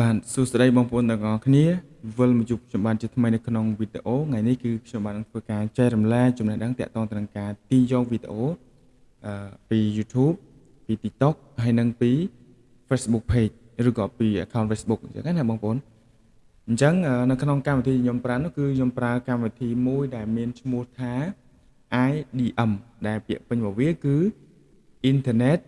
បាទសួស្តីបងប្អូនទាំងអស់គ្នាវិលមកជួបខ្ញុំបានជាថ្មីនៅក្នុងវីដេអូថ្ងៃនេះគឺខ្ញុំបានធ្វើការចែករំលែកចំណេះដឹងទាក់ទងទៅនឹងការទាញយកវីដេអូអឺពី YouTube ពី TikTok ហើយនិងពី Facebook page ឬក៏ពី account Facebook អញ្ចឹងណាបងប្អូនអញ្ចឹងនៅក្នុងកម្មវិធីខ្ញុំប្រើនោះគឺខ្ញុំប្រើកម្មវិធីមួយដែលមានឈ្មោះថា IDM ដែលពាក្យពេញមកវាគឺ Internet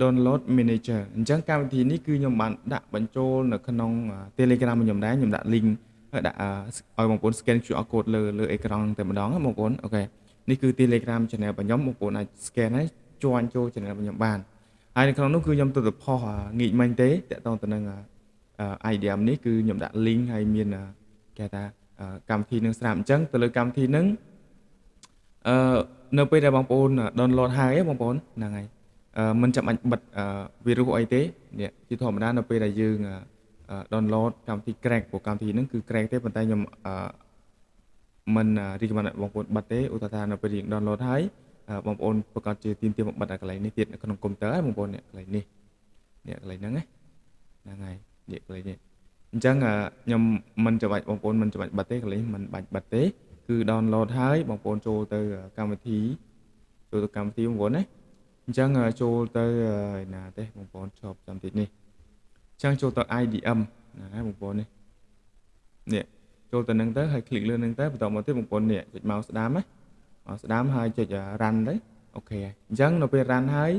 download manager អញ្ចឹងកម្មវិធីនេះគឺខ្ញុំបានដាក់បញ្ចូលនៅក្នុង Telegram របស់ខ្ញុំដែរខ្ញុំដាក់ link ហើយដាក់ឲ្យបងប្អូន scan QR code លើលើអេក្រង់តែម្ដងបងប្អូនអូខេនេះគឺ Telegram channel របស់ខ្ញុំបងប្អូនអាច scan ហើយជួញចូល channel របស់ខ្ញុំបានហើយនៅក្នុងនោះគឺខ្ញុំទៅទៅផុសងាកមិញទេតកតងទៅនឹង IDM នេះគឺខ្ញុំដាក់ link ហើយមានគេថាកម្មវិធីនឹងស្រាប់អញ្ចឹងទៅលើកម្មវិធីនឹងអឺនៅពេលដែលបងប្អូន download ហើយបងប្អូនហ្នឹងហើយ មិនចាំបាច់បិទវីរុសអីទេនេះជាធម្មតានៅពេលដែលយើង download កម្មវិធី crack ព្រោះកម្មវិធីហ្នឹងគឺ crack ទេប៉ុន្តែខ្ញុំមិន recommend បងប្អូនបិទទេឧទាហរណ៍នៅពេលយើង download ហើយបងប្អូនប្រកាសជាទៀមទាមកបិទកន្លែងនេះទៀតនៅក្នុងកុំព្យូទ័រហើយបងប្អូននេះកន្លែងនេះនេះកន្លែងហ្នឹងហ្នឹងហើយនេះកន្លែងនេះអញ្ចឹងខ្ញុំមិនចាំបាច់បងប្អូនមិនចាំបាច់បិទទេកន្លែងមិនបាច់បិទទេគឺ download ហើយបងប្អូនចូលទៅកម្មវិធីចូលទៅកម្មវិធីបងប្អូនណា អញ្ចឹងចូលទៅណាទេបងប្អូនឈប់តាមតិចនេះអញ្ចឹងចូលទៅ IDM ណាបងប្អូននេះនេះចូលទៅនឹងទៅហើយ click លើនឹងទៅបន្តមកទៀតបងប្អូននេះចុចមកស្ដាំណាមកស្ដាំហើយចុច run ទៅអូខេហើយអញ្ចឹងនៅពេល run ហើយ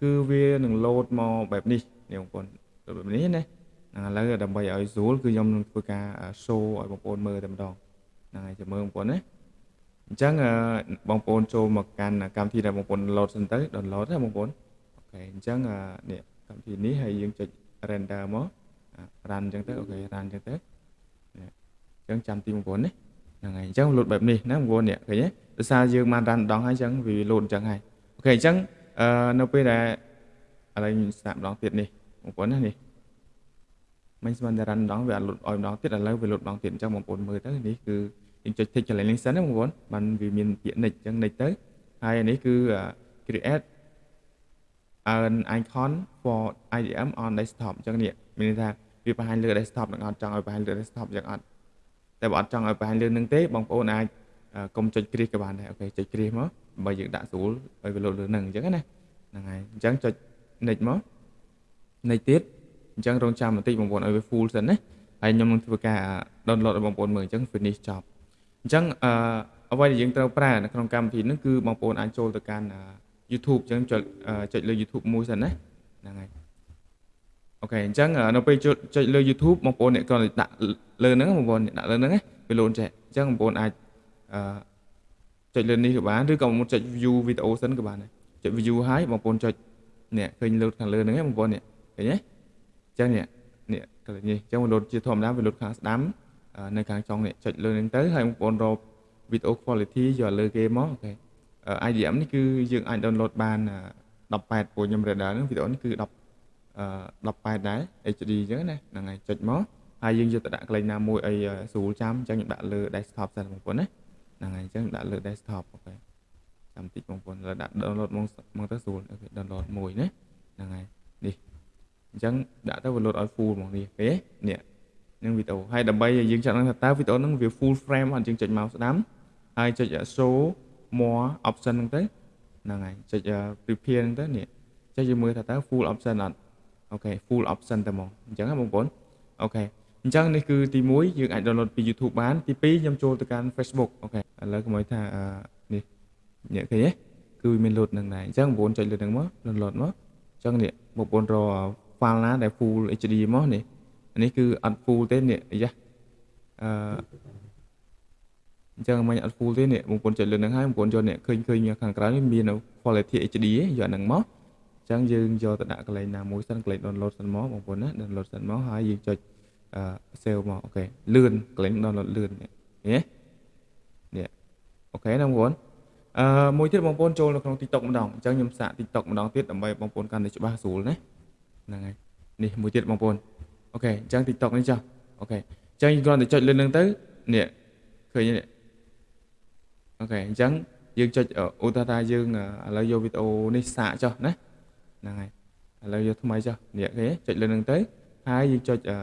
គឺវានឹង load មកបែបនេះនេះបងប្អូនបែបនេះណាឥឡូវដើម្បីឲ្យស្រួលគឺខ្ញុំនឹងធ្វើការ show ឲ្យបងប្អូនមើលតែម្ដងហ្នឹងហើយចាំមើលបងប្អូនណា អញ្ចឹងបងប្អូនចូលមកកាន់កម្មវិធីដែលបងប្អូន load សិនទៅ download ណាបងប្អូនអូខេអញ្ចឹងនេះកម្មវិធីនេះហើយយើងចុច render មក run អញ្ចឹងទៅអូខេ run អញ្ចឹងទៅនេះអញ្ចឹងចាំទីបងប្អូននេះហ្នឹងហើយអញ្ចឹង load បែបនេះណាបងប្អូននេះឃើញទេដោយសារយើងបាន run ដងហើយអញ្ចឹងវា load អញ្ចឹងហើយអូខេអញ្ចឹងនៅពេលដែលឥឡូវស្ដាប់ម្ដងទៀតនេះបងប្អូនណានេះមិនស្មានតែ run ដងវាអត់ load ឲ្យម្ដងទៀតឥឡូវវា load ម្ដងទៀតអញ្ចឹងបងប្អូនមើលទៅនេះគឺ យើងចុច tick កន្លែងនេះសិនណាបងប្អូនបានវាមានពាក្យ next អញ្ចឹង next ទៅហើយនេះគឺ create an icon for IDM on desktop អញ្ចឹងនេះមានន័យថាវាបង្ហាញលើ desktop នឹងអត់ចង់ឲ្យបង្ហាញលើ desktop អញ្ចឹងអត់តែបើអត់ចង់ឲ្យបង្ហាញលើនឹងទេបងប្អូនអាចកុំចុចគ្រីសក៏បានដែរអូខេចុចគ្រីសមកបើយើងដាក់ស្រួលឲ្យវាលោតលើនឹងអញ្ចឹងណាហ្នឹងហើយអញ្ចឹងចុច next មក next ទៀតអញ្ចឹងរងចាំបន្តិចបងប្អូនឲ្យវា full សិនណាហើយខ្ញុំនឹងធ្វើការ download ឲ្យបងប្អូនមើលអញ្ចឹង finish ចប់ អញ្ចឹងអឺអ្វីដែលយើងត្រូវប្រើនៅក្នុងកម្មវិធីនេះគឺបងប្អូនអាចចូលទៅកាន់ YouTube អញ្ចឹងចុចចុចលើ YouTube មួយសិនណាហ្នឹងហើយអូខេអញ្ចឹងនៅពេលចុចលើ YouTube បងប្អូនអ្នកគ្រាន់តែដាក់លើហ្នឹងបងប្អូនដាក់លើហ្នឹងវាលោនចេះអញ្ចឹងបងប្អូនអាចអឺចុចលើនេះក៏បានឬក៏មកចុច view វីដេអូសិនក៏បានដែរចុច view ហើយបងប្អូនចុចនេះឃើញលោតខាងលើហ្នឹងបងប្អូននេះឃើញទេអញ្ចឹងនេះនេះកន្លែងនេះអញ្ចឹងវាលោតជាធម្មតាវាលោតខាងស្ដាំ នៅខាងចុងនេះចុចលើនឹងទៅហើយបងប្អូនរក video quality យកលើគេមកអូខេ IDM នេះគឺយើងអាច download បាន18ពួកខ្ញុំ render ហ្នឹងវីដេអូនេះគឺ10 18ដែរ HD អញ្ចឹងណាហ្នឹងហើយចុចមកហើយយើងយកទៅដាក់កន្លែងណាមួយអីស្រួលចាំអញ្ចឹងខ្ញុំដាក់លើ desktop សិនបងប្អូនណាហ្នឹងហើយអញ្ចឹងដាក់លើ desktop អូខេចាំតិចបងប្អូនលើដាក់ download មកមកទៅស្រួលអូខេ download មួយណាហ្នឹងហើយនេះអញ្ចឹងដាក់ទៅវា load ឲ្យ full ហ្មងនេះគេនេះ នឹងវីដេអូហើយដើម្បីឲ្យយើងចាត់ដឹងថាតើវីដេអូហ្នឹងវា full frame អត់យើងចុចមកស្ដាំហើយចុច show more option ហ្នឹងទៅហ្នឹងហើយចុច prepare ហ្នឹងទៅនេះចុចយើងមើលថាតើ full option អត់អូខេ full option តែហ្មងអញ្ចឹងណាបងប្អូនអូខេអញ្ចឹងនេះគឺទី1យើងអាច download ពី YouTube បានទី2ខ្ញុំចូលទៅកាន់ Facebook អូខេឥឡូវកុំឲ្យថានេះនេះឃើញទេគឺមាន load នឹងដែរអញ្ចឹងបងប្អូនចុចលើនឹងមក download មកអញ្ចឹងនេះបងប្អូនរក file ណាដែល full HD មកនេះ នេះគឺអត់ full ទេនេះអាយ៉ាអឺអញ្ចឹងមិនអត់ full ទេនេះបងប្អូនចុចលើនឹងហើយបងប្អូនយកនេះឃើញឃើញខាងក្រៅនេះមាន quality HD យកហ្នឹងមកអញ្ចឹងយើងយកទៅដាក់កន្លែងណាមួយសិនកន្លែង download សិនមកបងប្អូនណា download សិនមកហើយយើងចុចអឺ save មក OK លឿនកន្លែង download លឿននេះនេះ OK ណាបងប្អូនអឺមួយទៀតបងប្អូនចូលនៅក្នុង TikTok ម្ដងអញ្ចឹងខ្ញុំសាក TikTok ម្ដងទៀតដើម្បីបងប្អូនកាន់តែច្បាស់ស្រួលណាហ្នឹងហើយនេះមួយទៀតបងប្អូន OK អញ្ចឹង TikTok នេះចុះOK អញ្ចឹងគ្រាន់តែចុចលើនឹងទៅនេះឃើញនេះ OK អញ្ចឹងយើងចុចឧទាហរណ៍ថាយើងឥឡូវយកវីដេអូនេះសាកចុះណាហ្នឹងហើយឥឡូវយកថ្មីចុះនេះគេចុចលើនឹងទៅហើយយើងចុចអឺ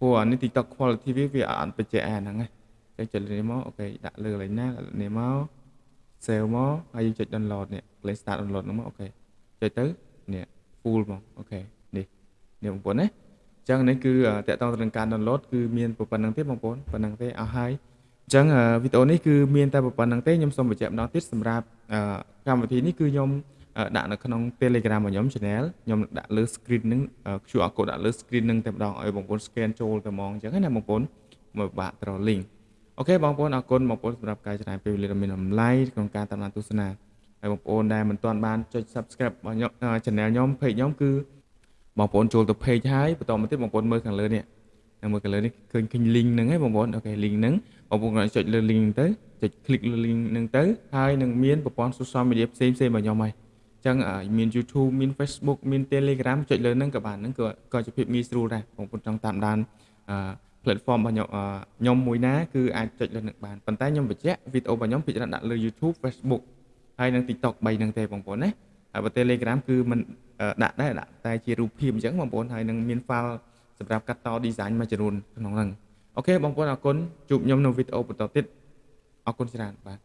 ព្រោះអានេះ TikTok quality វាវាអត់បញ្ជាក់អាហ្នឹងឯងចឹងចុចលើនេះមក OK ដាក់លើកន្លែងណាដាក់នេះមក save មកហើយយើងចុច download នេះកន្លែង start download ហ្នឹងមក OK ចុចទៅនេះ full មកអូខេនេះនេះបងប្អូនណា អញ្ចឹងនេះគឺតកតងទៅនឹងការ download គឺមានប៉ុណ្្នឹងទេបងប្អូនប៉ុណ្្នឹងទេអស់ហើយអញ្ចឹងវីដេអូនេះគឺមានតែប៉ុណ្្នឹងទេខ្ញុំសូមបញ្ជាក់ម្ដងទៀតសម្រាប់កម្មវិធីនេះគឺខ្ញុំដាក់នៅក្នុង Telegram របស់ខ្ញុំ channel ខ្ញុំដាក់លើ screen ហ្នឹង QR code ដាក់លើ screen ហ្នឹងតែម្ដងឲ្យបងប្អូន scan ចូលទៅហ្មងអញ្ចឹងណាបងប្អូនមកបាក់ត្រ link អូខេបងប្អូនអរគុណបងប្អូនសម្រាប់ការចំណាយពេលវេលាដ៏មានតម្លៃក្នុងការតាមដានទស្សនាហើយបងប្អូនដែលមិនទាន់បានចុច subscribe របស់ខ្ញុំ channel ខ្ញុំ page ខ្ញុំគឺ បងប្អូនចូលទៅ page ហើយបន្តមកទៀតបងប្អូនមើលខាងលើនេះនៅមើលខាងលើនេះឃើញឃើញ link ហ្នឹងហើយបងប្អូនអូខេ link ហ្នឹងបងប្អូនគាត់ចុចលើ link ទៅចុច click លើ link ហ្នឹងទៅហើយនឹងមានប្រព័ន្ធ social media ផ្សេងផ្សេងរបស់ខ្ញុំហើយអញ្ចឹងមាន YouTube មាន Facebook មាន Telegram ចុចលើហ្នឹងក៏បានហ្នឹងក៏ក៏ជាភាពងាយស្រួលដែរបងប្អូនចង់តាមដានអឺ platform របស់ខ្ញុំខ្ញុំមួយណាគឺអាចចុចលើនឹងបានប៉ុន្តែខ្ញុំបញ្ជាក់វីដេអូរបស់ខ្ញុំពិចារណាដាក់លើ YouTube Facebook ហើយនិង TikTok 3ហ្នឹងទេបងប្អូនណាហើយបើ Telegram គឺมัน ដាក់ដែរដាក់តែជារូបភាពអញ្ចឹងបងប្អូនហើយនឹងមាន file សម្រាប់កាត់ត design មួយចំនួនក្នុងហ្នឹងអូខេបងប្អូនអរគុណជួបខ្ញុំនៅវីដេអូបន្តទៀតអរគុណច្រើនបាទ